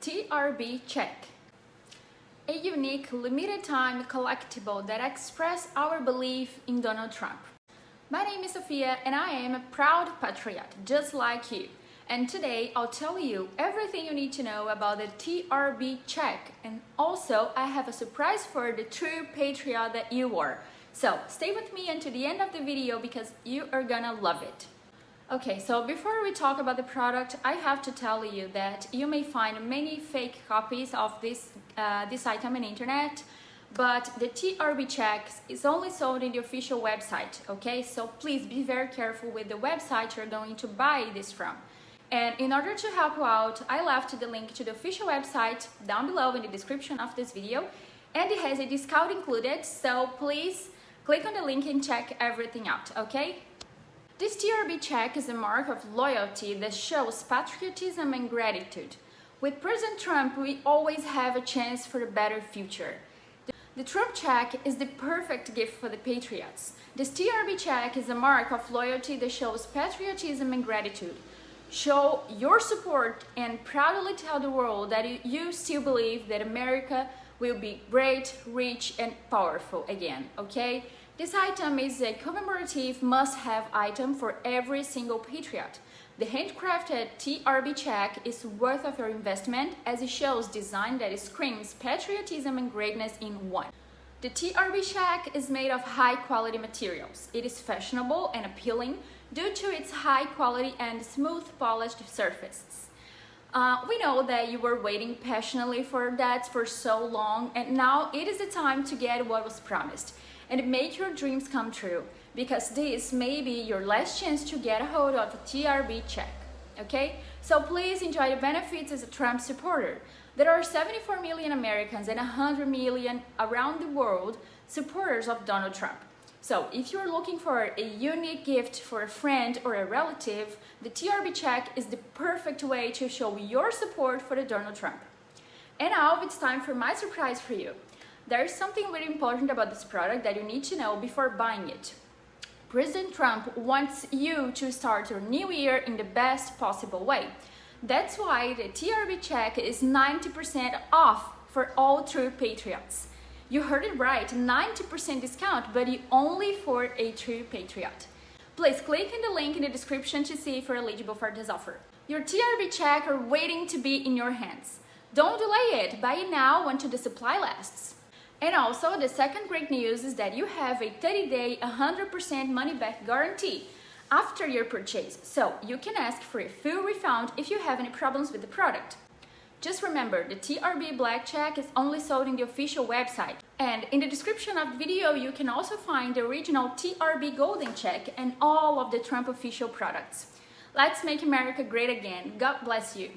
TRB Check a unique limited time collectible that expresses our belief in Donald Trump. My name is Sophia and I am a proud patriot just like you. And today I'll tell you everything you need to know about the TRB check and also I have a surprise for the true patriot that you are. So stay with me until the end of the video because you are gonna love it. Okay, so before we talk about the product, I have to tell you that you may find many fake copies of this, uh, this item on internet, but the TRB checks is only sold in the official website, okay? So please be very careful with the website you're going to buy this from. And in order to help you out, I left the link to the official website down below in the description of this video, and it has a discount included, so please click on the link and check everything out, okay? This TRB check is a mark of loyalty that shows patriotism and gratitude. With President Trump, we always have a chance for a better future. The Trump check is the perfect gift for the patriots. This TRB check is a mark of loyalty that shows patriotism and gratitude. Show your support and proudly tell the world that you still believe that America will be great, rich and powerful again, okay? This item is a commemorative must-have item for every single patriot. The handcrafted TRB check is worth of your investment as it shows design that screams patriotism and greatness in one. The TRB check is made of high quality materials. It is fashionable and appealing due to its high quality and smooth polished surfaces. Uh, we know that you were waiting passionately for that for so long and now it is the time to get what was promised and make your dreams come true because this may be your last chance to get a hold of a TRB check. Okay? So please enjoy the benefits as a Trump supporter. There are 74 million Americans and 100 million around the world supporters of Donald Trump. So if you're looking for a unique gift for a friend or a relative, the TRB check is the perfect way to show your support for the Donald Trump. And now it's time for my surprise for you. There is something very important about this product that you need to know before buying it. President Trump wants you to start your new year in the best possible way. That's why the TRB check is 90% off for all true patriots. You heard it right, 90% discount, but only for a true patriot. Please click in the link in the description to see if you're eligible for this offer. Your TRB check are waiting to be in your hands. Don't delay it, buy it now until the supply lasts. And also, the second great news is that you have a 30-day, 100% money-back guarantee after your purchase, so you can ask for a full refund if you have any problems with the product. Just remember, the TRB Black Check is only sold in the official website. And in the description of the video, you can also find the original TRB Golden Check and all of the Trump official products. Let's make America great again. God bless you.